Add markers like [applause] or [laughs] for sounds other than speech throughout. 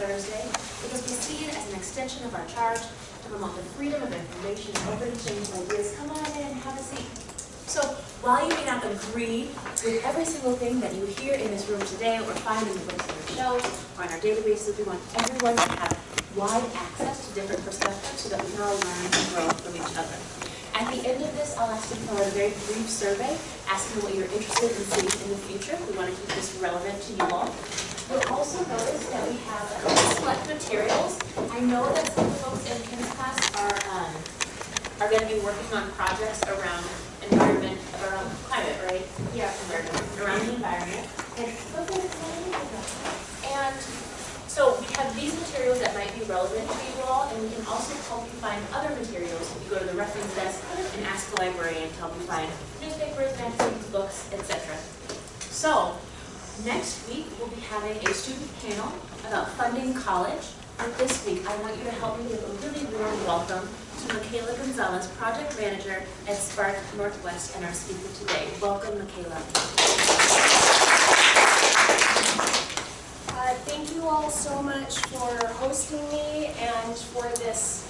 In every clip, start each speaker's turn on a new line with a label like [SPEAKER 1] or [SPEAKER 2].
[SPEAKER 1] Thursday it we be seen as an extension of our charge to promote the freedom of information and open exchange of ideas. Come on in, have a seat. So while you may not agree with every single thing that you hear in this room today or find in the books on our shelves or in our databases, we want everyone to have wide access to different perspectives so that we can all learn and grow from each other. At the end of this, I'll ask you to fill out a very brief survey asking what you're interested in seeing in the future. We want to keep this relevant to you all. You'll also notice that we have select materials. I know that some folks in Kim's class are, um, are going to be working on projects around environment, around climate, right? Yeah, environment, around the environment. And, and so we have these materials that might be relevant to you all, and we can also help you find other materials if you go to the reference desk and ask the librarian to help you find newspapers, magazines, books, etc. So, next week we'll be having a student panel about funding college. But this week, I want you to help me give a really warm welcome to Michaela Gonzalez, Project Manager at Spark Northwest and our speaker today. Welcome, Michaela.
[SPEAKER 2] Uh, thank you all so much for hosting me and for this,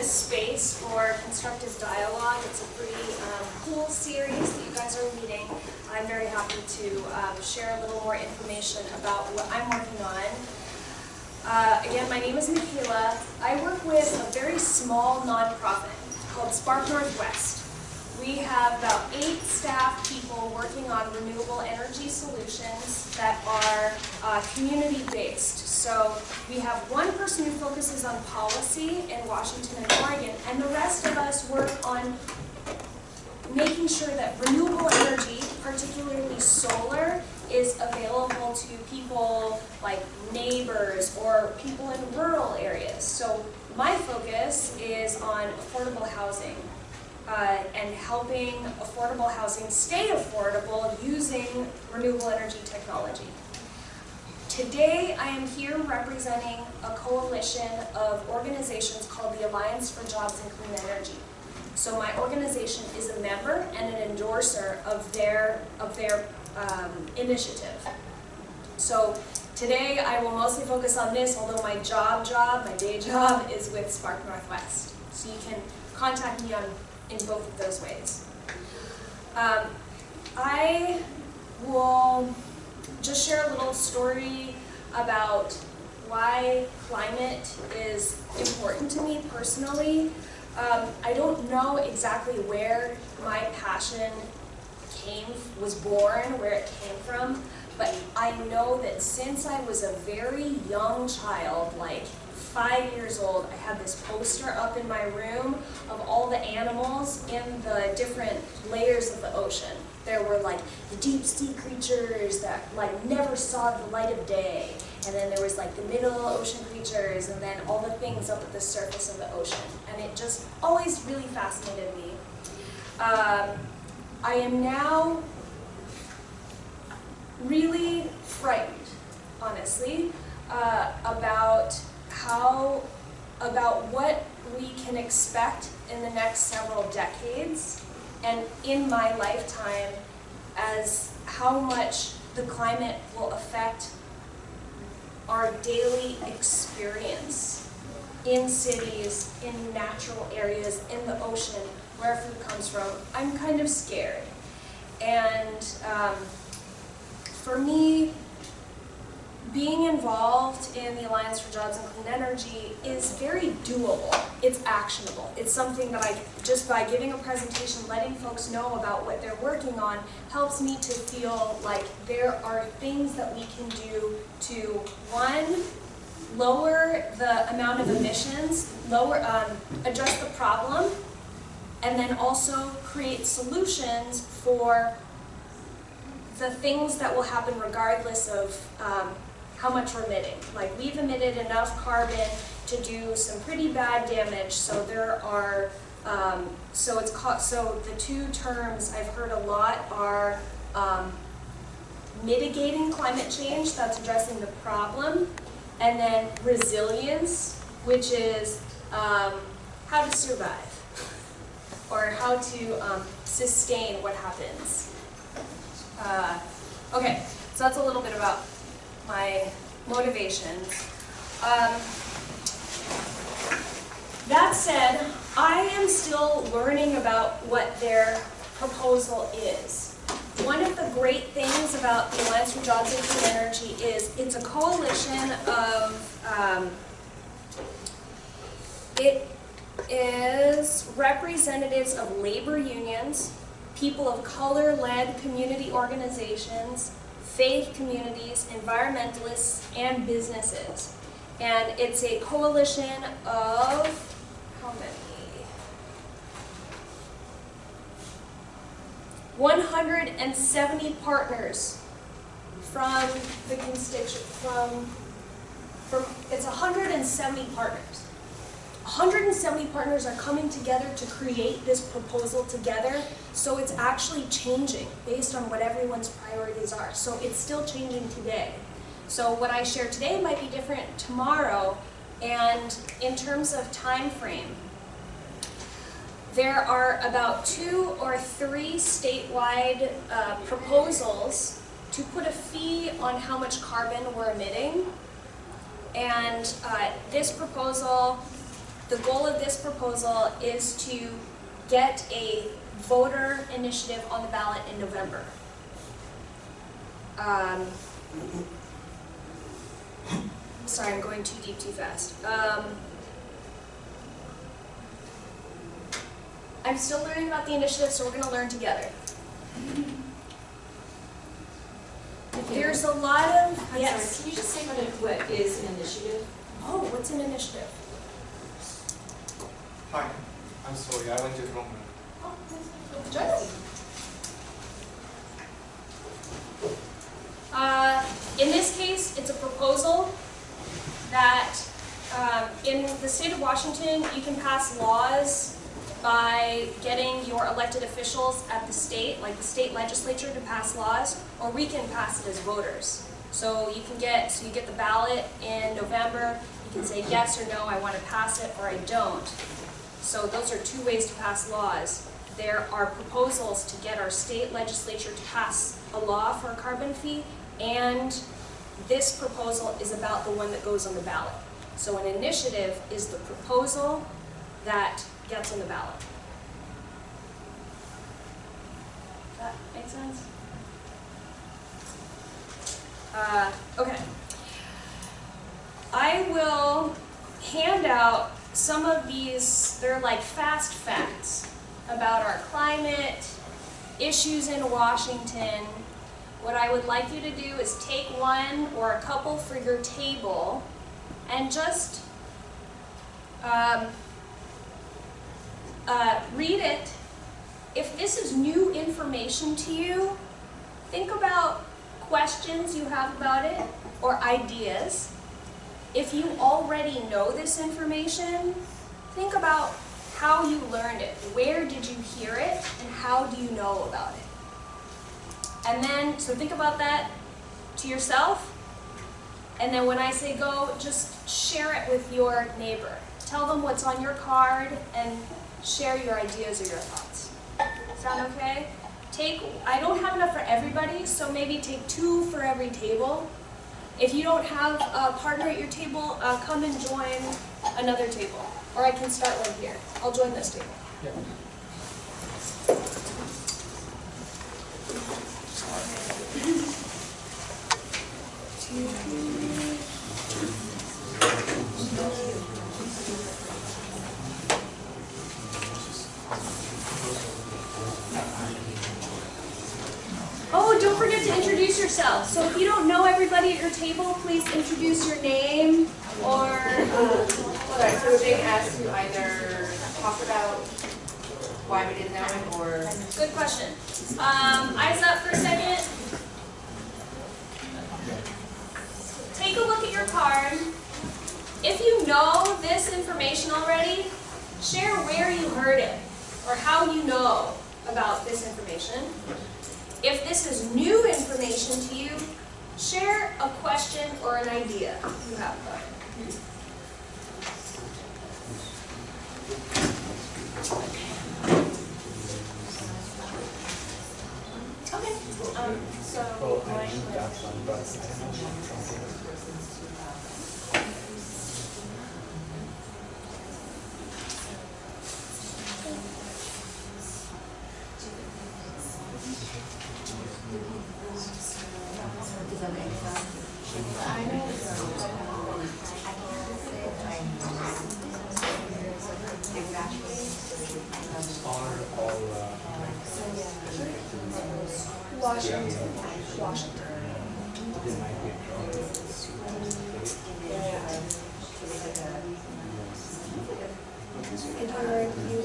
[SPEAKER 2] this space for constructive dialogue. It's a pretty um, cool series that you guys are leading. I'm very happy to um, share a little more information about what I'm working on. Uh, again, my name is Michaela. I work with a very small nonprofit called Spark Northwest. We have about eight staff people working on renewable energy solutions that are uh, community-based. So we have one person who focuses on policy in Washington and Oregon, and the rest of us work on making sure that renewable energy, particularly solar, is available to people like neighbors or people in rural areas. So my focus is on affordable housing uh, and helping affordable housing stay affordable using renewable energy technology. Today, I am here representing a coalition of organizations called the Alliance for Jobs and Clean Energy. So my organization is a member and an endorser of their, of their um, initiative. So today, I will mostly focus on this, although my job job, my day job, is with Spark Northwest. So you can contact me on in both of those ways. Um, I will just share a little story about why climate is important to me personally. Um, I don't know exactly where my passion came, was born, where it came from, but I know that since I was a very young child, like five years old, I had this poster up in my room of all the animals in the different layers of the ocean. There were like the deep sea creatures that like never saw the light of day. And then there was like the middle ocean creatures and then all the things up at the surface of the ocean. And it just always really fascinated me. Um, I am now really frightened, honestly, uh, about how, about what we can expect in the next several decades and in my lifetime as how much the climate will affect our daily experience in cities, in natural areas, in the ocean, where food comes from. I'm kind of scared. And um, for me, being involved in the Alliance for Jobs and Clean Energy is very doable. It's actionable. It's something that I, just by giving a presentation, letting folks know about what they're working on, helps me to feel like there are things that we can do to, one, lower the amount of emissions, lower, um, address the problem, and then also create solutions for the things that will happen regardless of um, how much we're emitting. Like we've emitted enough carbon to do some pretty bad damage, so there are, um, so it's caught, so the two terms I've heard a lot are um, mitigating climate change, that's addressing the problem, and then resilience, which is um, how to survive, or how to um, sustain what happens. Uh, okay, so that's a little bit about my motivations. Um, that said, I am still learning about what their proposal is. One of the great things about the Alliance for Jobs and Clean Energy is it's a coalition of, um, it is representatives of labor unions, people of color-led community organizations, faith communities, environmentalists, and businesses. And it's a coalition of, how many? 170 partners from the constituent, from, from, it's 170 partners. 170 partners are coming together to create this proposal together, so it's actually changing based on what everyone's priorities are. So it's still changing today. So what I share today might be different tomorrow, and in terms of time frame, there are about two or three statewide uh, proposals to put a fee on how much carbon we're emitting. And uh, this proposal, the goal of this proposal is to get a voter initiative on the ballot in November. Um, sorry, I'm going too deep too fast. Um, I'm still learning about the initiative, so we're going to learn together. There's a lot of,
[SPEAKER 1] I'm
[SPEAKER 2] yes.
[SPEAKER 1] sorry, can you just say what, it- what is an initiative?
[SPEAKER 2] Oh, what's an initiative?
[SPEAKER 3] Hi, I'm sorry, I went to the wrong room.
[SPEAKER 1] Oh.
[SPEAKER 2] Uh, in this case, it's a proposal that um, in the state of Washington, you can pass laws by getting your elected officials at the state, like the state legislature, to pass laws, or we can pass it as voters. So you can get, so you get the ballot in November, you can say yes or no, I want to pass it, or I don't. So those are two ways to pass laws. There are proposals to get our state legislature to pass a law for a carbon fee, and this proposal is about the one that goes on the ballot. So an initiative is the proposal that gets on the ballot. Does that make sense? Uh, okay. I will hand out some of these, they're like fast facts about our climate, issues in Washington. What I would like you to do is take one or a couple for your table and just um, uh, read it. If this is new information to you, think about questions you have about it or ideas. If you already know this information, think about how you learned it. Where did you hear it and how do you know about it? And then, so think about that to yourself. And then when I say go, just share it with your neighbor. Tell them what's on your card and share your ideas or your thoughts. Sound okay? Take, I don't have enough for everybody, so maybe take two for every table. If you don't have a partner at your table, uh, come and join another table. Or I can start one here. I'll join this table. Don't [laughs] [laughs] forget to introduce yourself. So if you don't know everybody at your table, please introduce your name or uh,
[SPEAKER 4] Right, so being asked to either talk about why we didn't know it or
[SPEAKER 2] Good question. Um, eyes up for a second. Take a look at your card. If you know this information already, share where you heard it or how you know about this information. If this is new information to you, share a question or an idea you have about it.
[SPEAKER 1] Okay, um, so, going
[SPEAKER 5] Honor all, uh,
[SPEAKER 2] Washington, Washington. And you were, you,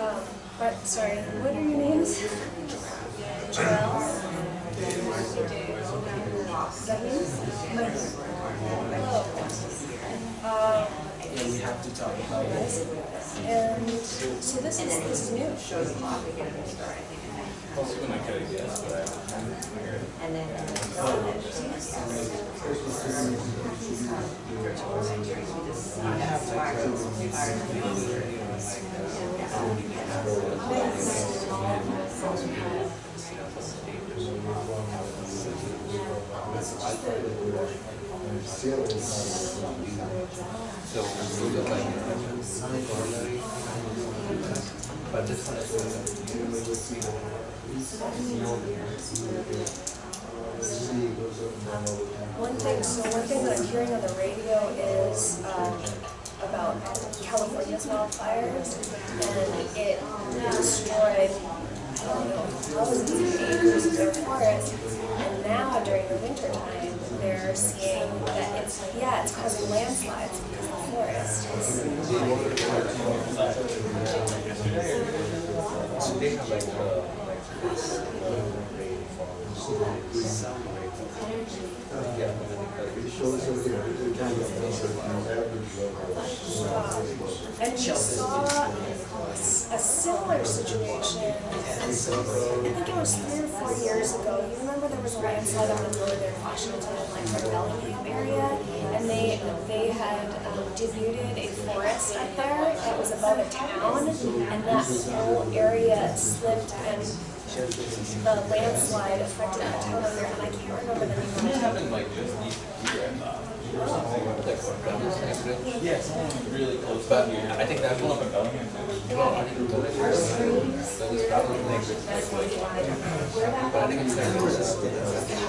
[SPEAKER 2] um, what, sorry, what are your names? Joelle? Is that you? Oh. Um,
[SPEAKER 6] Yeah, we have to talk about it.
[SPEAKER 2] And, so this is, this is new.
[SPEAKER 6] When I could have guessed, but So we got like. But this one is.
[SPEAKER 2] One thing, so one thing that I'm hearing on the radio is, um, about California's wildfires, and it destroyed, I don't know, thousands of acres of forest, and now during the winter time, they're seeing that it's, yeah, it's causing landslides because the forest is
[SPEAKER 6] like, yeah,
[SPEAKER 2] And we saw a similar situation, I think it was three or four years ago. You remember there was a landslide on the northern Washington, like the Bellingham area? And they, they had um, a forest up there that was above a town, and that whole area slipped and the landslide affected the town over there, and I can't remember the name of
[SPEAKER 6] It
[SPEAKER 2] it.
[SPEAKER 6] happened like just east here, I thought. Or something, like what, Bellingham? Yeah, someone really close to here. I think that's one of the Bellingham. No, I think it was. So it's probably like, but I think it's like, it's like,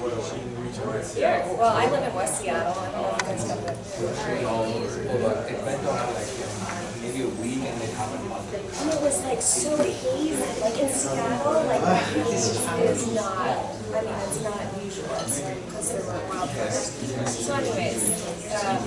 [SPEAKER 2] Well, I live in West Seattle, I don't know if you guys know that.
[SPEAKER 6] all over. Well, but it went on like maybe a week and they month.
[SPEAKER 2] And it was like so hazy, like in Seattle, like haze is not, I mean, it's not usual, it's considered a wildfire. So anyways, um,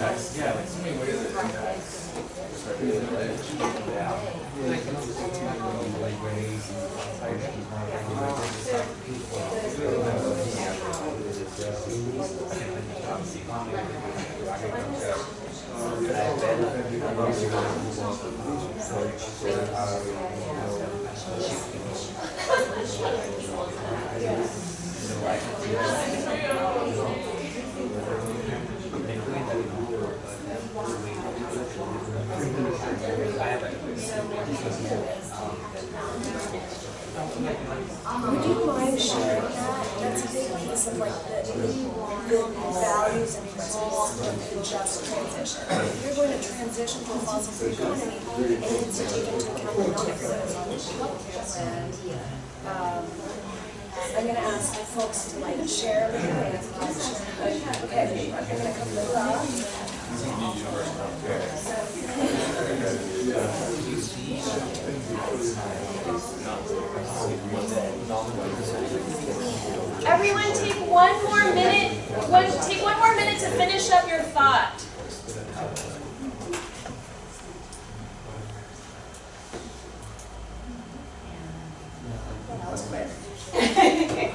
[SPEAKER 2] Would you mind sharing that? That's a big piece of like the, the values and of the just transition. If you're going to transition to a fossil-free economy, it needs to take into account the non-existence. Um, I'm gonna ask folks to like share with. Okay, I'm gonna come to the Everyone take one more minute, one, take one more minute to finish up your thought. [laughs]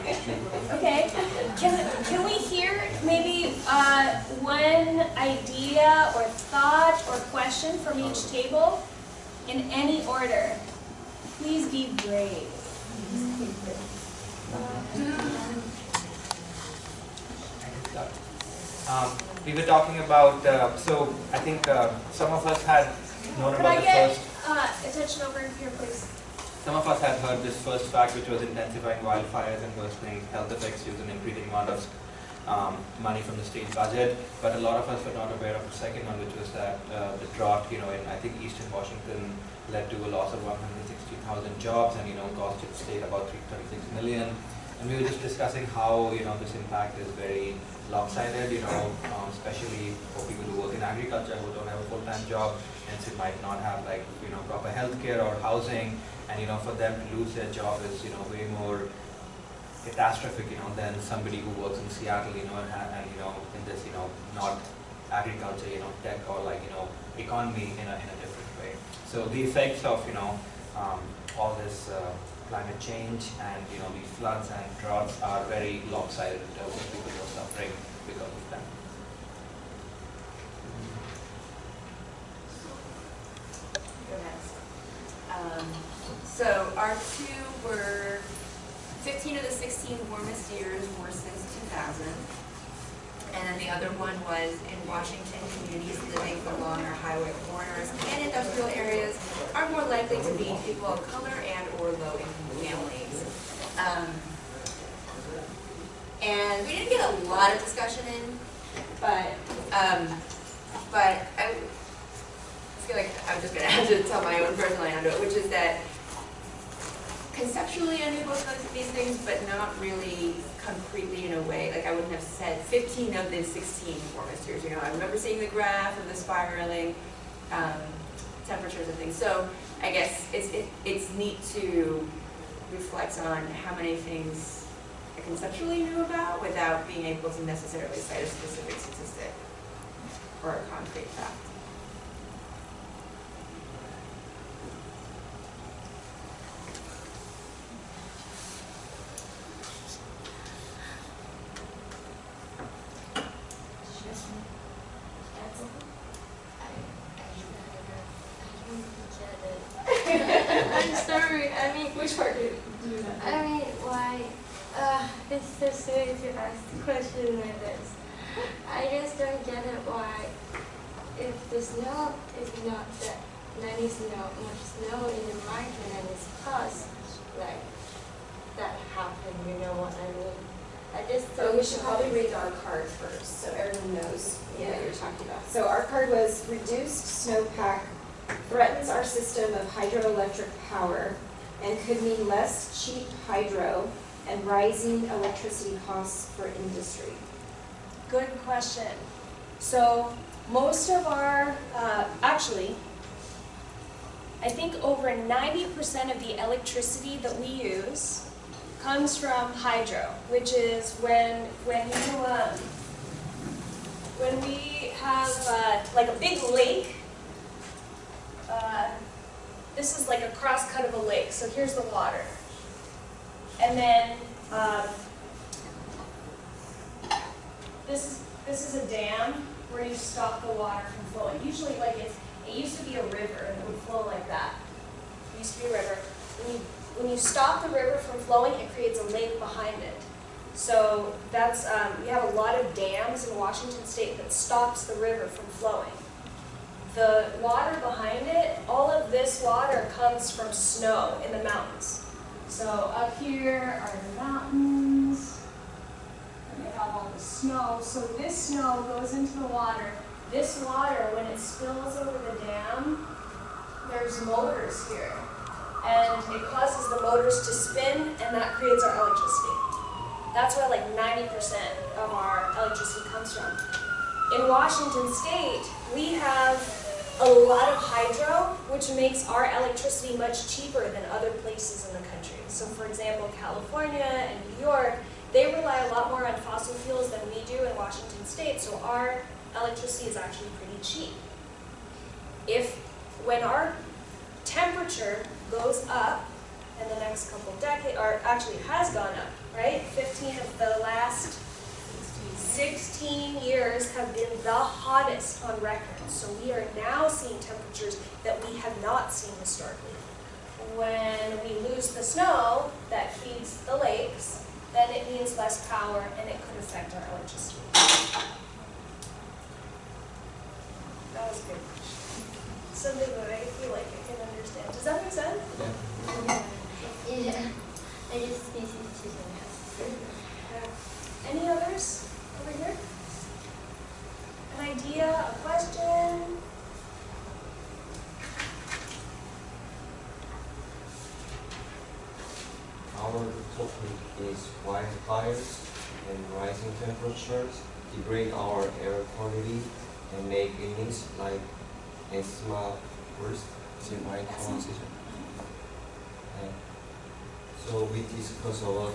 [SPEAKER 2] Okay, can, can we hear maybe uh, one idea or thought or question from each table in any order? Please be brave.
[SPEAKER 6] Um, we were talking about, uh, so I think uh, some of us had known
[SPEAKER 2] Could
[SPEAKER 6] about
[SPEAKER 2] I
[SPEAKER 6] the
[SPEAKER 2] get
[SPEAKER 6] first,
[SPEAKER 2] uh, attention over here, please?
[SPEAKER 6] some of us had heard this first fact, which was intensifying wildfires and worsening health effects due to an increasing amount of um, money from the state budget. But a lot of us were not aware of the second one, which was that uh, the drought, you know, in I think eastern Washington led to a loss of 160,000 jobs and, you know, cost the state about 336 million. And we were just discussing how, you know, this impact is very lopsided, you know, um, especially for people who work in agriculture who don't have a full-time job, hence it might not have like, you know, proper healthcare or housing, and, you know, for them to lose their job is, you know, way more catastrophic, you know, than somebody who works in Seattle, you know, and, and you know, in this, you know, not agriculture, you know, tech or like, you know, economy in a, in a different way. So the effects of, you know, um, all this uh, climate change and, you know, these floods and droughts are very lopsided in terms of people who are suffering because of them.
[SPEAKER 4] Um, so our two were, fifteen of the sixteen warmest years were since two thousand. And then the other one was in Washington, communities living along our highway corridors and industrial areas are more likely to be people of color and or low income families. Um, and we didn't get a lot of discussion in, but, um, but I, feel like I'm just gonna [laughs] have to tell my own personal anecdote, which is that conceptually I knew both of these things, but not really concretely in a way, like I wouldn't have said fifteen of the sixteen warmest years, you know, I remember seeing the graph of the spiraling, um, temperatures and things, so I guess it's, it, it's neat to reflect on how many things I conceptually knew about without being able to necessarily cite a specific statistic or a concrete fact.
[SPEAKER 7] I'm sorry. I mean,
[SPEAKER 2] Which part did you
[SPEAKER 7] I mean, why? Uh, it's so silly to ask a question like this. I just don't get it. Why, if the snow is not that many snow, much snow in the market and it's cost like that happen, you know what I mean? I just
[SPEAKER 2] So
[SPEAKER 7] don't.
[SPEAKER 2] we should probably read our card first, so everyone knows what
[SPEAKER 7] Yeah.
[SPEAKER 2] you're talking about. So our card was reduced snowpack threatens our system of hydroelectric power and could mean less cheap hydro and rising electricity costs for industry. Good question. So most of our, uh, actually, I think over ninety percent of the electricity that we use comes from hydro, which is when, when you, um, when we have, uh, like a big lake, uh, this is like a cross cut of a lake, so here's the water. And then, um, this is, this is a dam where you stop the water from flowing. Usually like it's, it used to be a river and it would flow like that. It used to be a river. When you, when you stop the river from flowing, it creates a lake behind it. So that's, um, we have a lot of dams in Washington state that stops the river from flowing. The water behind it, all of this water comes from snow in the mountains. So up here are the mountains, and they have all the snow. So this snow goes into the water. This water, when it spills over the dam, there's motors here. And it causes the motors to spin, and that creates our electricity. That's where like 90% of our electricity comes from. In Washington State, we have a lot of hydro, which makes our electricity much cheaper than other places in the country. So for example, California and New York, they rely a lot more on fossil fuels than we do in Washington State, so our electricity is actually pretty cheap. If, when our temperature goes up in the next couple decades, or actually has gone up, right? Fifteen of the last 16 years have been the hottest on record. So we are now seeing temperatures that we have not seen historically. When we lose the snow that feeds the lakes, then it means less power and it could affect our electricity. That was good. Something that I feel like I can understand. Does that make sense?
[SPEAKER 7] Yeah, [laughs] Yeah. [laughs] I just need to know.
[SPEAKER 2] Any others over here? An idea, a question?
[SPEAKER 8] Our topic is wildfires and rising temperatures degrade our air quality and make illness like asthma worse. Is it right pronunciation? So we discuss about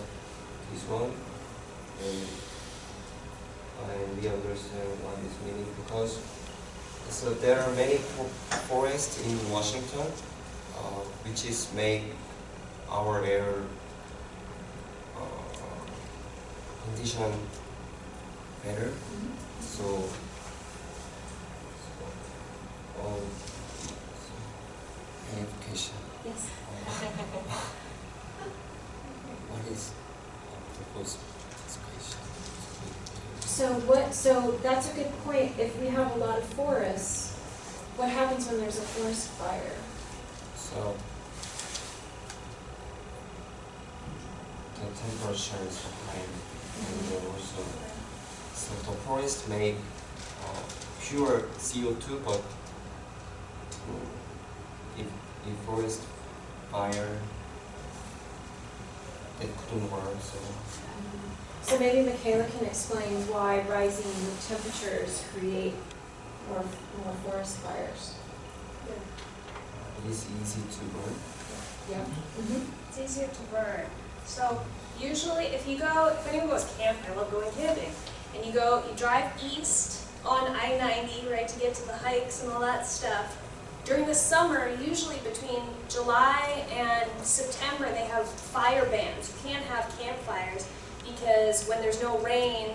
[SPEAKER 8] this one and and we understand what is meaning because so there are many forests in Washington uh, which is make our air uh, condition better. So, so um, so, education.
[SPEAKER 2] Yes. [laughs]
[SPEAKER 8] What is proposed education?
[SPEAKER 1] So what, so that's a good point. If we have a lot of forests, what happens when there's a forest fire?
[SPEAKER 8] So the temperature is high and also so the forest make uh, pure CO2 but if if forest fire it couldn't work so
[SPEAKER 1] So maybe Michaela can explain why rising temperatures create more, more forest fires.
[SPEAKER 8] it is easy to burn.
[SPEAKER 1] Yeah. Mm-hmm. Mm-hmm.
[SPEAKER 2] It's easier to burn. So usually if you go, if anyone goes camping, I love going camping, and you go, you drive east on I-90, right, to get to the hikes and all that stuff. During the summer, usually between July and September, they have fire bans. You can't have campfires because when there's no rain,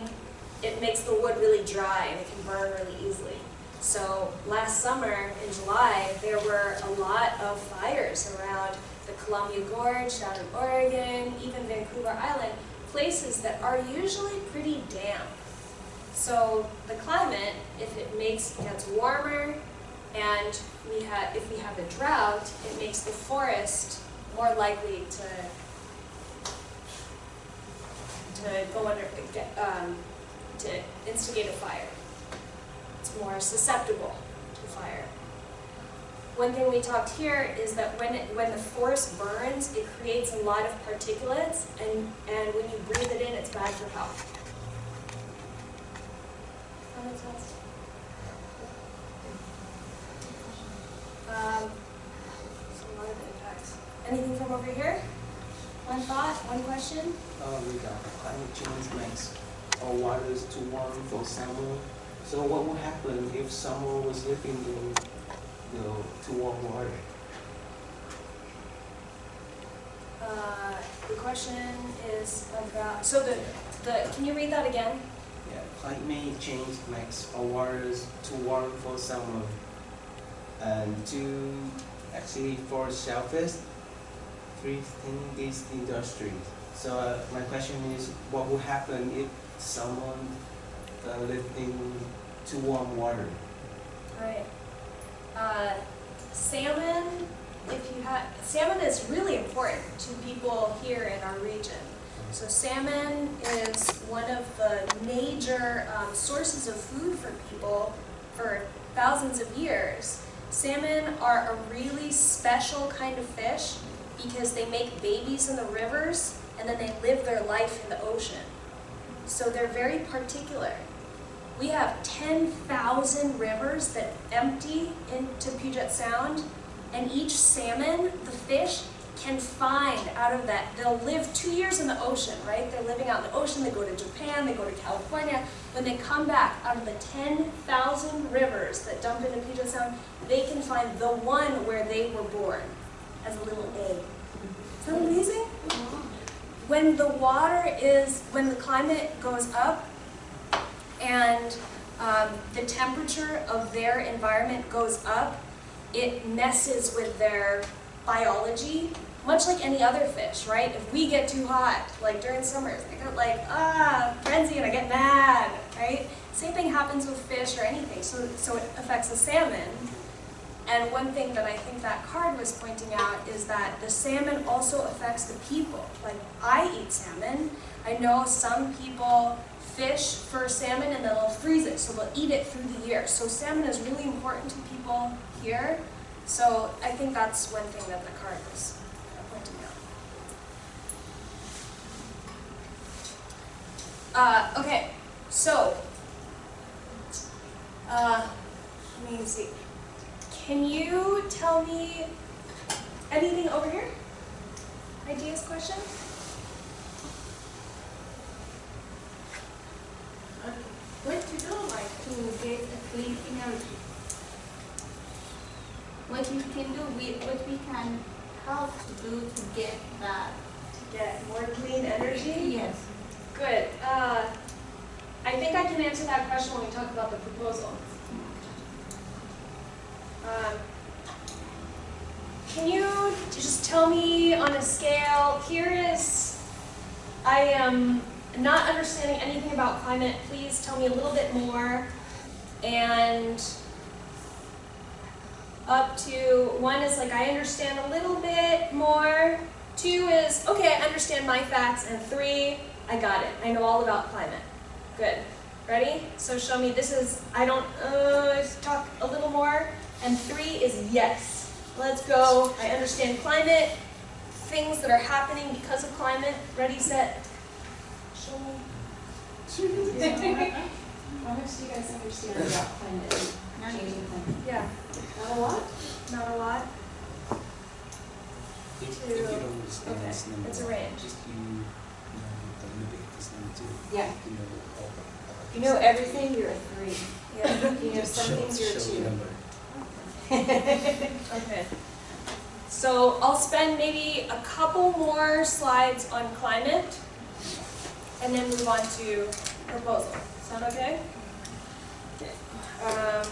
[SPEAKER 2] it makes the wood really dry and it can burn really easily. So last summer in July, there were a lot of fires around the Columbia Gorge down in Oregon, even Vancouver Island, places that are usually pretty damp. So the climate, if it makes, gets warmer and we have, if we have a drought, it makes the forest more likely to to go under, um, to instigate a fire. It's more susceptible to fire. One thing we talked here is that when it, when the forest burns, it creates a lot of particulates, and, and when you breathe it in, it's bad for health. Um, so a impacts. Anything from over here? One thought, one question?
[SPEAKER 3] Uh, regarding climate change makes our waters too warm for summer. So what would happen if someone was living in the too warm water?
[SPEAKER 2] Uh, the question is about, so the, the, can you read that again?
[SPEAKER 3] Yeah, climate change makes our waters too warm for summer. And to actually for shellfish, thriving this industry. So uh, my question is, what would happen if someone uh, lived in too warm water?
[SPEAKER 2] Right. Uh, salmon, if you have, salmon is really important to people here in our region. So salmon is one of the major um, sources of food for people for thousands of years. Salmon are a really special kind of fish because they make babies in the rivers and then they live their life in the ocean. So they're very particular. we have 10,000 rivers that empty into Puget Sound, and each salmon, the fish, can find out of that. They'll live two years in the ocean, right? They're living out in the ocean, they go to Japan, they go to California. When they come back, out of the 10,000 rivers that dump into Puget Sound, they can find the one where they were born as a little egg. Isn't that amazing? When the water is, when the climate goes up and um, the temperature of their environment goes up, it messes with their biology, much like any other fish, right? If we get too hot, like during summers, I get like, ah, frenzy and I get mad, right? Same thing happens with fish or anything, so, so it affects the salmon. And one thing that I think that card was pointing out is that the salmon also affects the people. Like, I eat salmon. I know some people fish for salmon and then they'll freeze it, so they'll eat it through the year. So salmon is really important to people here. So I think that's one thing that the card was pointing out. Uh, okay, so, uh, let me see. Can you tell me anything over here? Ideas, questions?
[SPEAKER 7] What do like to get a clean energy? What you can do, we, what we can help to do to get that?
[SPEAKER 2] To get more clean energy?
[SPEAKER 7] Yes.
[SPEAKER 2] Good. Uh, I think I can answer that question when we talk about the proposal. Um, can you just tell me on a scale, here is, I am not understanding anything about climate, please tell me a little bit more. And up to, one is like, I understand a little bit more. Two is, okay, I understand my facts. And three, I got it. I know all about climate. Good. Ready? So show me, this is, I don't, uh, talk a little more. And three is yes. Let's go. I understand climate, things that are happening because of climate. Ready, set, show me.
[SPEAKER 4] How much do you guys understand about climate and changing climate?
[SPEAKER 2] Yeah,
[SPEAKER 4] Not a lot?
[SPEAKER 2] not a lot.
[SPEAKER 3] If, if
[SPEAKER 2] Two.
[SPEAKER 3] you don't understand
[SPEAKER 2] Okay,
[SPEAKER 3] this number,
[SPEAKER 2] it's a range.
[SPEAKER 3] just you know the limit this number too.
[SPEAKER 4] Yeah.
[SPEAKER 3] You know all about
[SPEAKER 4] If you know everything, you're a three.
[SPEAKER 2] Yeah.
[SPEAKER 4] You know some things, you're a two.
[SPEAKER 3] number. [laughs]
[SPEAKER 2] Okay. So I'll spend maybe a couple more slides on climate and then move on to proposal. Sound okay? Okay. Um.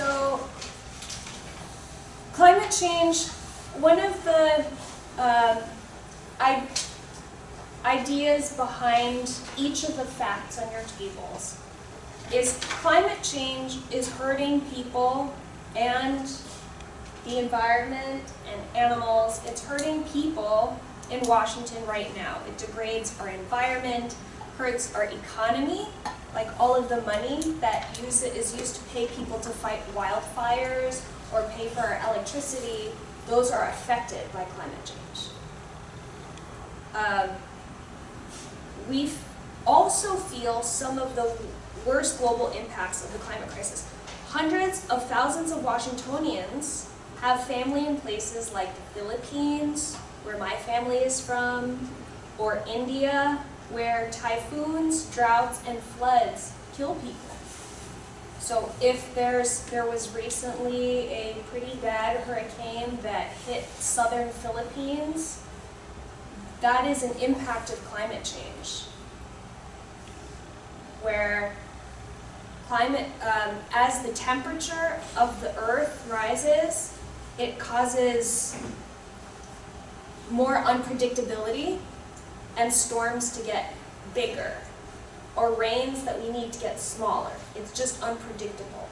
[SPEAKER 2] So, climate change, one of the um, I, ideas behind each of the facts on your tables is climate change is hurting people and the environment and animals. It's hurting people in Washington right now. It degrades our environment, hurts our economy, like all of the money that use is used to pay people to fight wildfires or pay for our electricity, those are affected by climate change. Um, we also feel some of the worst global impacts of the climate crisis. Hundreds of thousands of Washingtonians have family in places like the Philippines, where my family is from, or India, where typhoons, droughts, and floods kill people. So if there's, there was recently a pretty bad hurricane that hit southern Philippines, that is an impact of climate change. Where climate, um, as the temperature of the earth rises, it causes more unpredictability and storms to get bigger or rains that we need to get smaller. It's just unpredictable.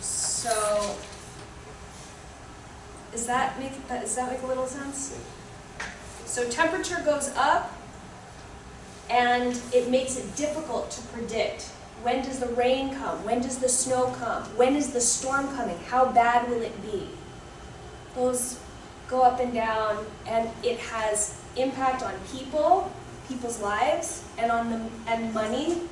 [SPEAKER 2] So, does that make, does that make a little sense? So temperature goes up and it makes it difficult to predict When does the rain come? When does the snow come? When is the storm coming? How bad will it be? Those go up and down, and it has impact on people, people's lives, and on the and money,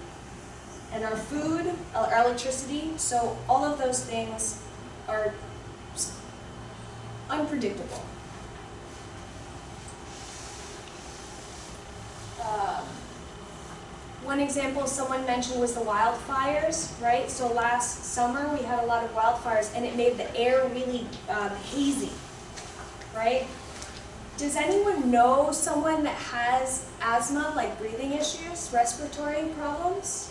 [SPEAKER 2] and our food, our electricity. So all of those things are unpredictable. Um, One example someone mentioned was the wildfires, right? So last summer, we had a lot of wildfires, and it made the air really um, hazy, right? Does anyone know someone that has asthma, like breathing issues, respiratory problems?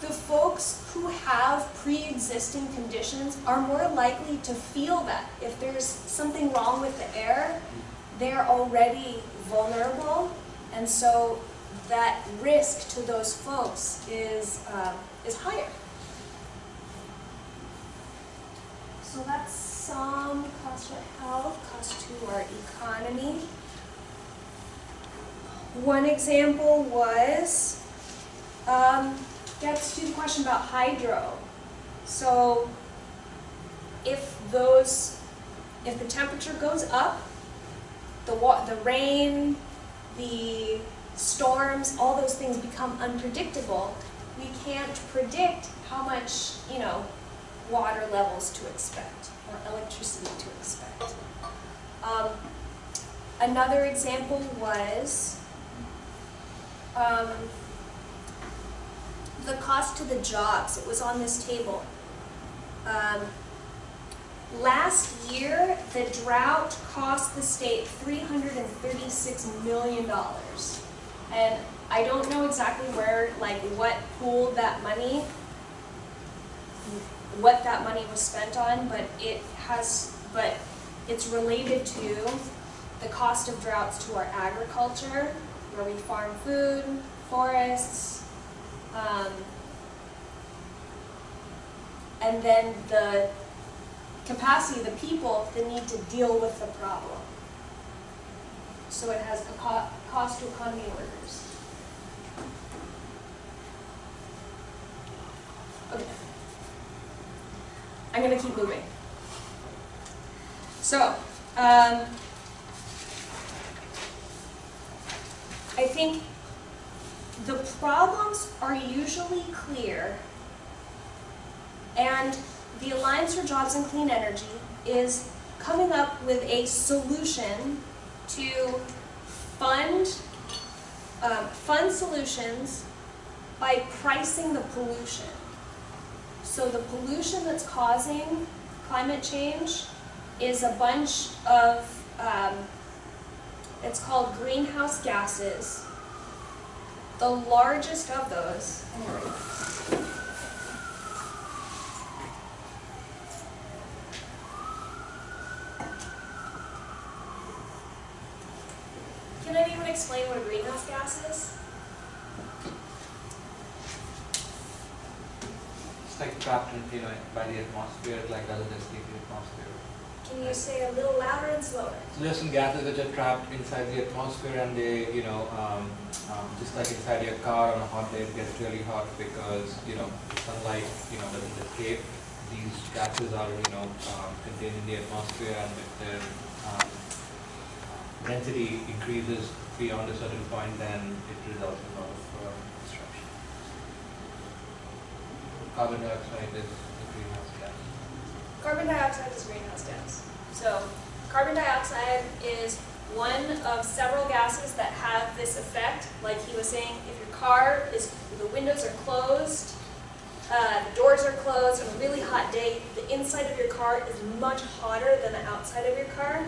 [SPEAKER 2] The folks who have pre-existing conditions are more likely to feel that. If there's something wrong with the air, they're already vulnerable, and so that risk to those folks is, um, is higher. So that's some cost to health, cost to our economy. One example was, um, gets to the question about hydro. So if those, if the temperature goes up, the the rain, the storms, all those things become unpredictable. We can't predict how much, you know, water levels to expect or electricity to expect. Um, another example was um, the cost to the jobs. It was on this table. Um, last year, the drought cost the state $336 million. And I don't know exactly where, like, what pooled that money, what that money was spent on, but it has, but it's related to the cost of droughts to our agriculture, where we farm food, forests, um, and then the capacity of the people that need to deal with the problem. So it has a co- cost to economy workers. Okay. I'm gonna keep moving. So, um, I think the problems are usually clear and the Alliance for Jobs and Clean Energy is coming up with a solution to fund, um, fund solutions by pricing the pollution. So the pollution that's causing climate change is a bunch of, um, it's called greenhouse gases. The largest of those. Can anyone explain what a greenhouse gas is?
[SPEAKER 6] It's like trapped in, you know, by the atmosphere, like doesn't escape the atmosphere.
[SPEAKER 2] Can you say a little louder and slower?
[SPEAKER 6] So there's some gases which are trapped inside the atmosphere and they, you know, um, um, just like inside your car on a hot day, it gets really hot because, you know, sunlight, you know, doesn't escape. These gases are, you know, um, contained in the atmosphere and if their um, density increases beyond a certain point, then it results in a lot of uh, destruction. Carbon dioxide is a greenhouse gas.
[SPEAKER 2] Carbon dioxide is greenhouse gas. So carbon dioxide is one of several gases that have this effect. Like he was saying, if your car is, the windows are closed, uh, the doors are closed on a really hot day, the inside of your car is much hotter than the outside of your car,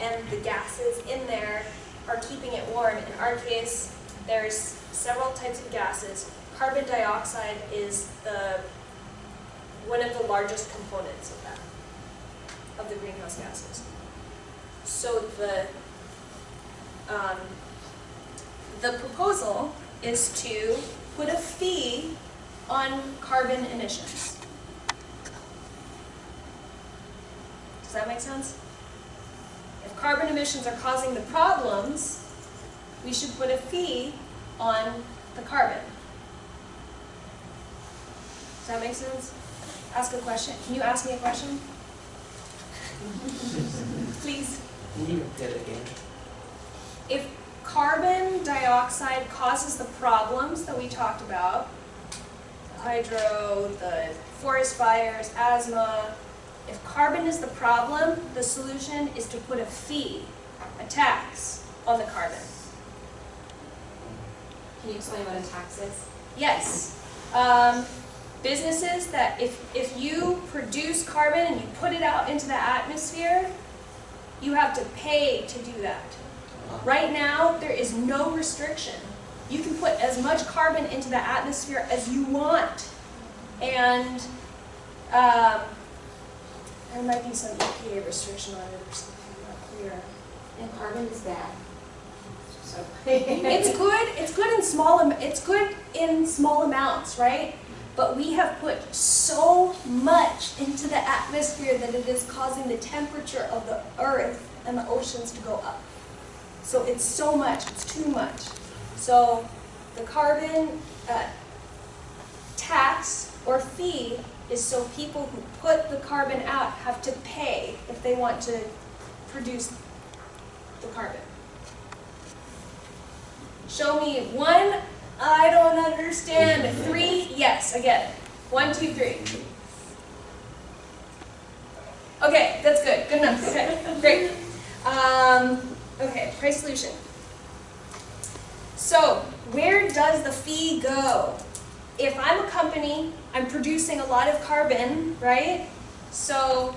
[SPEAKER 2] and the gases in there are keeping it warm. In our case, there's several types of gases. Carbon dioxide is the one of the largest components of that, of the greenhouse gases. So the, um, the proposal is to put a fee on carbon emissions. Does that make sense? If carbon emissions are causing the problems, we should put a fee on the carbon. Does that make sense? Ask a question. Can you ask me a question? [laughs] Please.
[SPEAKER 3] Can you repeat it again?
[SPEAKER 2] If carbon dioxide causes the problems that we talked about, the hydro, the forest fires, asthma, if carbon is the problem, the solution is to put a fee, a tax on the carbon.
[SPEAKER 1] Can you explain what a tax is?
[SPEAKER 2] Yes. Um, businesses that if, if you produce carbon and you put it out into the atmosphere, you have to pay to do that. Right now, there is no restriction. You can put as much carbon into the atmosphere as you want. And um, there might be some EPA restriction on it or something, not clear.
[SPEAKER 1] And carbon is bad. So.
[SPEAKER 2] It's good, it's good in small, it's good in small amounts, right? But we have put so much into the atmosphere that it is causing the temperature of the earth and the oceans to go up. So it's so much, it's too much. So the carbon uh, tax or fee is so people who put the carbon out have to pay if they want to produce the carbon. Show me one, I don't understand, three, yes, again. One, two, three. Okay, that's good, good enough, okay, great. Um, okay, price solution. So, where does the fee go? If I'm a company, I'm producing a lot of carbon, right? So,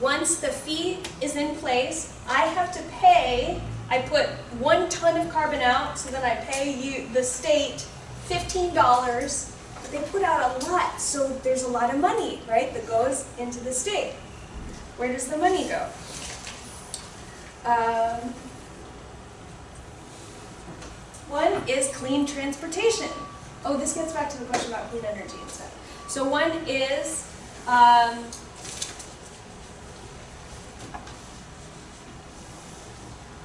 [SPEAKER 2] once the fee is in place, I have to pay, I put one ton of carbon out, so then I pay you, the state, fifteen dollars. But they put out a lot, so there's a lot of money, right, that goes into the state. Where does the money go? Um, one is clean transportation. Oh, this gets back to the question about clean energy and stuff. So one is um,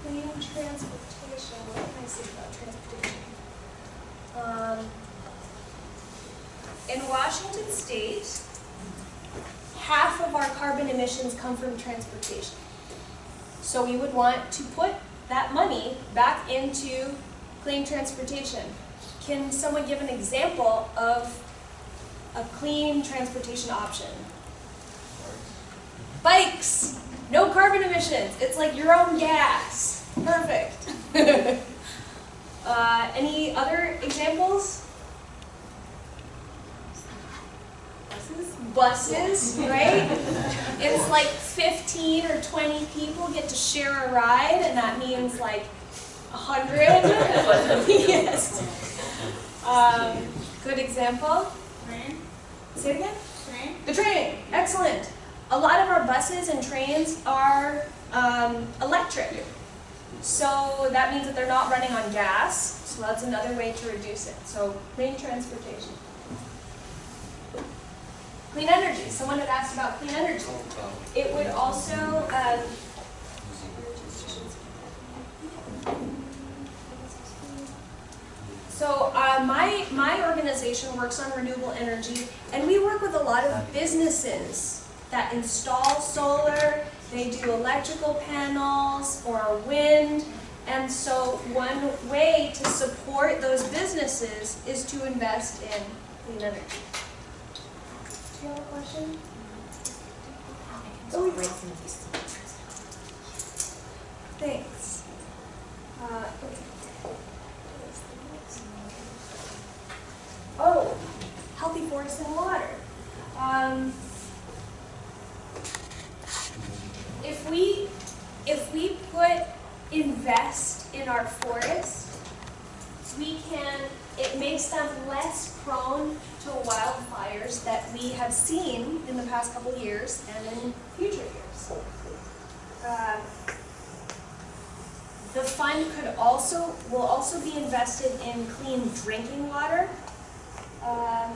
[SPEAKER 2] clean transportation. What can I say about transportation? Um, in Washington State, half of our carbon emissions come from transportation. So we would want to put that money back into clean transportation. Can someone give an example of a clean transportation option? Bikes, no carbon emissions. It's like your own gas. Perfect. [laughs] uh, any other examples?
[SPEAKER 1] Buses?
[SPEAKER 2] buses, right? It's like 15 or 20 people get to share a ride, and that means like 100. [laughs] yes. Um, good example.
[SPEAKER 1] Train?
[SPEAKER 2] Say it again.
[SPEAKER 1] Train?
[SPEAKER 2] The train, excellent. A lot of our buses and trains are um, electric. So that means that they're not running on gas, so that's another way to reduce it. So clean transportation. Clean energy, someone had asked about clean energy. It would also, um, so uh, my, my organization works on renewable energy, and we work with a lot of businesses that install solar, they do electrical panels or wind, and so one way to support those businesses is to invest in clean energy. Do you have a question?
[SPEAKER 1] Oh, great.
[SPEAKER 2] Thanks. Uh, okay. Oh, healthy forests and water. Um, if we, if we put invest in our forests, we can, it makes them less prone to wildfires that we have seen in the past couple years and in future years. Uh, the fund could also, will also be invested in clean drinking water. um,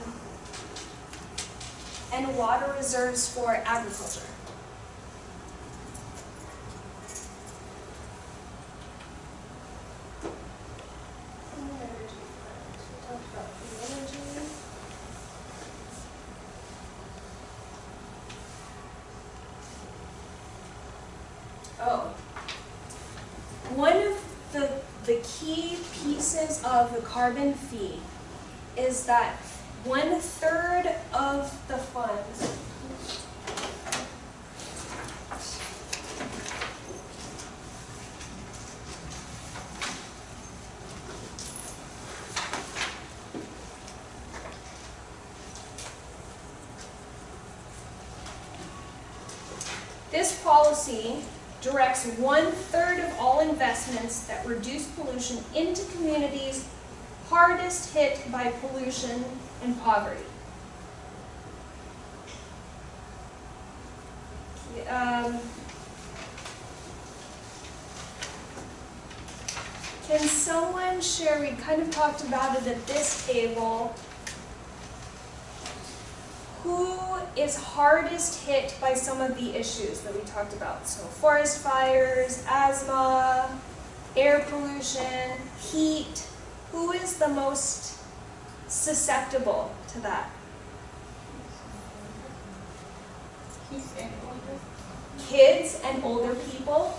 [SPEAKER 2] And water reserves for agriculture. three pieces of the carbon fee is that one third of the funds This policy directs one-third of all investments that reduce pollution into communities hardest hit by pollution and poverty. Um, Can someone share, we kind of talked about it at this table, who is hardest hit by some of the issues that we talked about? So forest fires, asthma, air pollution, heat. Who is the most susceptible to that? Kids and older people.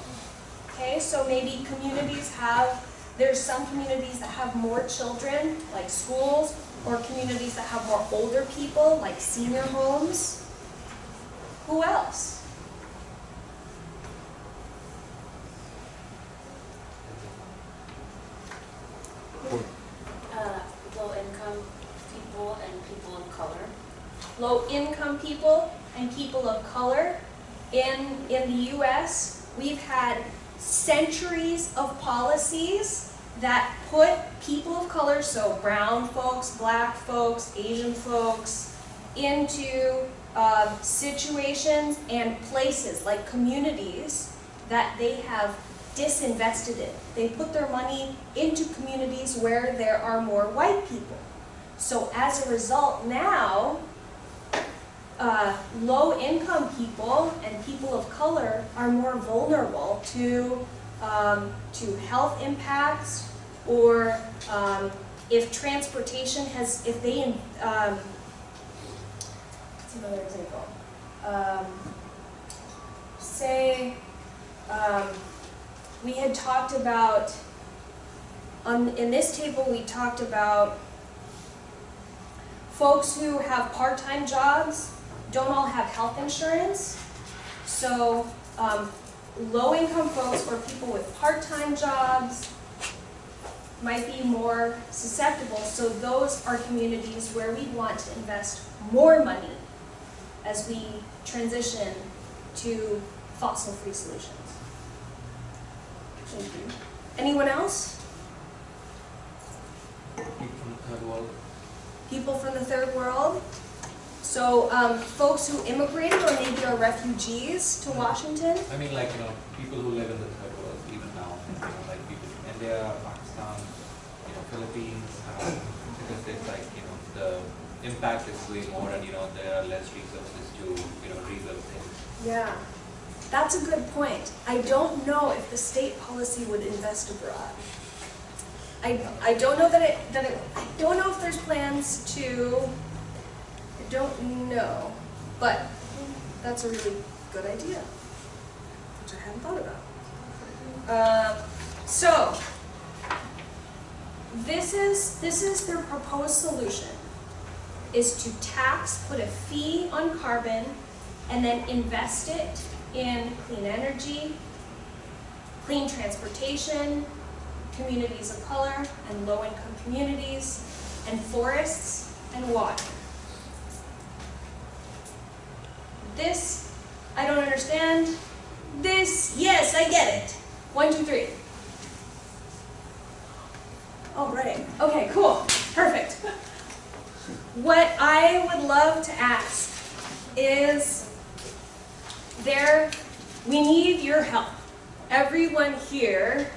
[SPEAKER 2] Okay, so maybe communities have, there's some communities that have more children, like schools, or communities that have more older people, like senior homes. Who else?
[SPEAKER 1] Uh, low-income people and people of color.
[SPEAKER 2] Low-income people and people of color. In, in the US, we've had centuries of policies that put people of color, so brown folks, black folks, Asian folks, into um, situations and places like communities that they have disinvested in. They put their money into communities where there are more white people. So as a result now, uh, low-income people and people of color are more vulnerable to, um, to health impacts or um, if transportation has, if they, um, what's another example? Um, say, um, we had talked about, on, in this table we talked about folks who have part-time jobs don't all have health insurance. So um, low-income folks or people with part-time jobs might be more susceptible. So those are communities where we want to invest more money as we transition to fossil-free solutions. Thank you. Anyone else?
[SPEAKER 6] People from the third world.
[SPEAKER 2] People from the third world? So um, folks who immigrated or maybe are refugees to Washington?
[SPEAKER 6] I mean, like, you know, people who live in the third world even now, you know, like people from India, Pakistan, you know, Philippines, um, because it's like, you know, the impact is way more and, you know, there are less resources to, you know, rebuild things.
[SPEAKER 2] Yeah, that's a good point. I don't know if the state policy would invest abroad. I, I don't know that it, that it, I don't know if there's plans to, don't know, but that's a really good idea, which I hadn't thought about. Um, so, this is, this is their proposed solution, is to tax, put a fee on carbon, and then invest it in clean energy, clean transportation, communities of color and low-income communities, and forests and water. This, I don't understand. This, yes, I get it. One, two, three. All right, okay, cool, perfect. What I would love to ask is there, we need your help. Everyone here,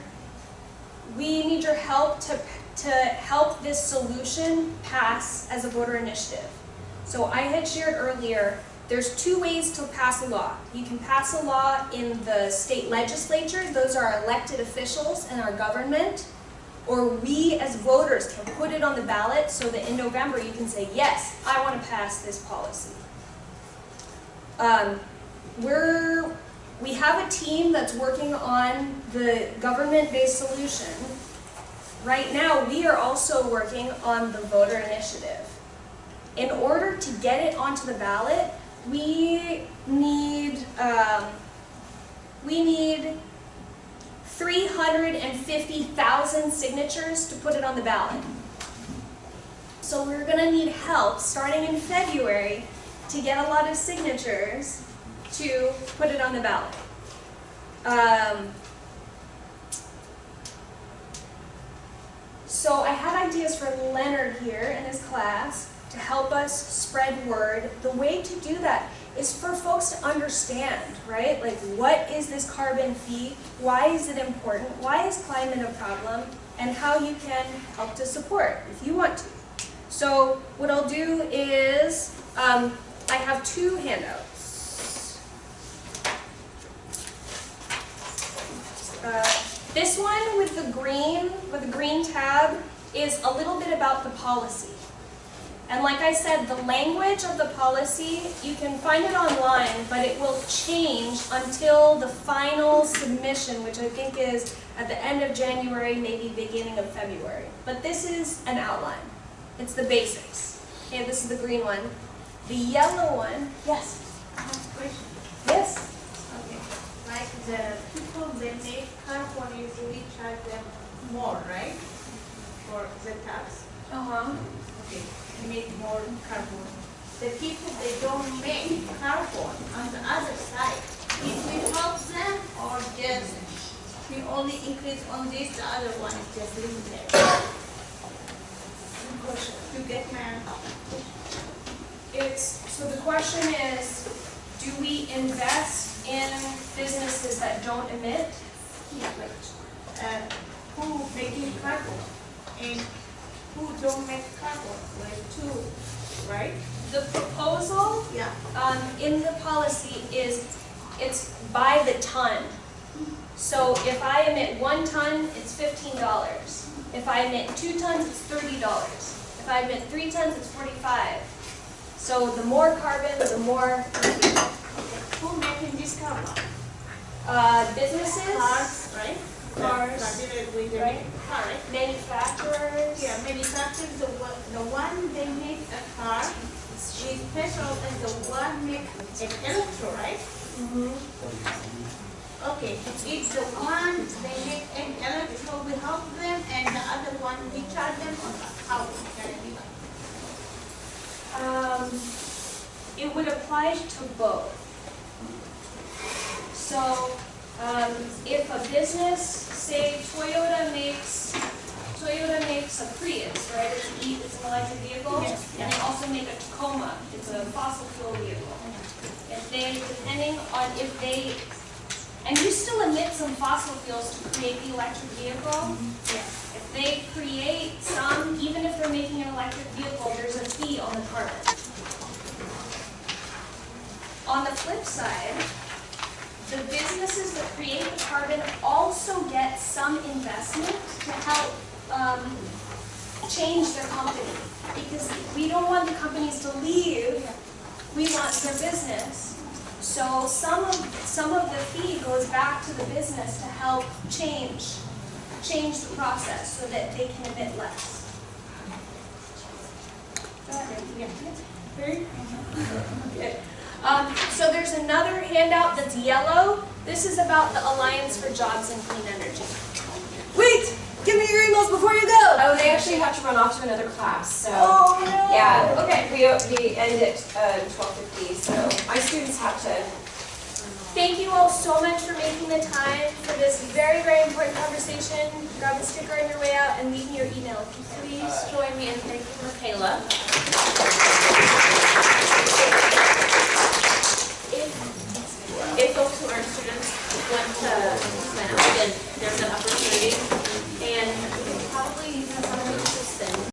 [SPEAKER 2] we need your help to, to help this solution pass as a voter initiative. So I had shared earlier, there's two ways to pass a law. You can pass a law in the state legislature, those are elected officials in our government, or we as voters can put it on the ballot so that in November you can say, yes, I want to pass this policy. Um, we're, we have a team that's working on the government-based solution. right now, we are also working on the voter initiative. In order to get it onto the ballot, we need, um, we need three hundred and fifty thousand signatures to put it on the ballot. So we're gonna need help, starting in February, to get a lot of signatures to put it on the ballot. Um, so I had ideas for Leonard here in his class to help us spread word. The way to do that is for folks to understand, right? Like, what is this carbon fee? Why is it important? Why is climate a problem? And how you can help to support if you want to. So what I'll do is, um, I have two handouts. Uh, this one with the green, with the green tab, is a little bit about the policy. And like I said, the language of the policy, you can find it online, but it will change until the final submission, which I think is at the end of January, maybe beginning of February. But this is an outline. It's the basics. Okay, this is the green one. The yellow one, yes,
[SPEAKER 9] I have a question.
[SPEAKER 2] yes.
[SPEAKER 9] Okay. Like the people they make carbon usually charge them more, right? For the tax.
[SPEAKER 2] Uh-huh.
[SPEAKER 9] Okay, make more carbon. The people they don't make carbon on the other side, If we help them or just we only increase on this, the other one is just. Good. You get my
[SPEAKER 2] It's, so the question is, do we invest in businesses that don't emit?
[SPEAKER 9] Yeah, uh, who making carbon and who don't make carbon, like two, right?
[SPEAKER 2] The proposal,
[SPEAKER 9] Yeah.
[SPEAKER 2] um, in the policy is, it's by the ton. So if I emit one ton, it's fifteen dollars. If I emit two tons, it's thirty dollars. If I emit three tons, it's forty-five. So the more carbon, the more,
[SPEAKER 9] Who making this carbon?
[SPEAKER 2] uh, businesses,
[SPEAKER 9] Cars, right?
[SPEAKER 2] Cars,
[SPEAKER 9] Started with the
[SPEAKER 2] right? manufacturers.
[SPEAKER 9] Yeah, manufacturers, the one, the one they make a car is special and the one make an electro, right?
[SPEAKER 2] Mhm.
[SPEAKER 9] Okay, it's the one they make an electro, we help them and the other one we charge them on how can it be?
[SPEAKER 2] Um, it would apply to both. So, um, if a business, say Toyota makes, Toyota makes a Prius, right, it's, an e- it's an electric vehicle.
[SPEAKER 9] Yes,
[SPEAKER 2] And they also make a Tacoma, it's a fossil fuel vehicle. If they, depending on if they, and you still emit some fossil fuels to create the electric vehicle. If they create some, even if they're making an electric vehicle, there's a fee on the carbon. On the flip side, the businesses that create the carbon also get some investment to help um, change their company. Because we don't want the companies to leave, we want their business. So some of, some of the fee goes back to the business to help change, change the process so that they can emit less. [laughs] Okay. Um, so there's another handout that's yellow. This is about the Alliance for Jobs and Clean Energy.
[SPEAKER 10] Wait! Give me your emails before you go!
[SPEAKER 11] Oh, they actually have to run off to another class, so.
[SPEAKER 10] Oh no!
[SPEAKER 11] Yeah,
[SPEAKER 2] Okay.
[SPEAKER 11] we, we end at uh, twelve fifty, so my students have to
[SPEAKER 2] Thank you all so much for making the time for this very, very important conversation. Grab a sticker on your way out and leave me your email.
[SPEAKER 1] Please join me in thanking Michaela if folks who are students want to sign up, again, there's an opportunity. And we can probably